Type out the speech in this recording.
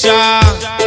shot.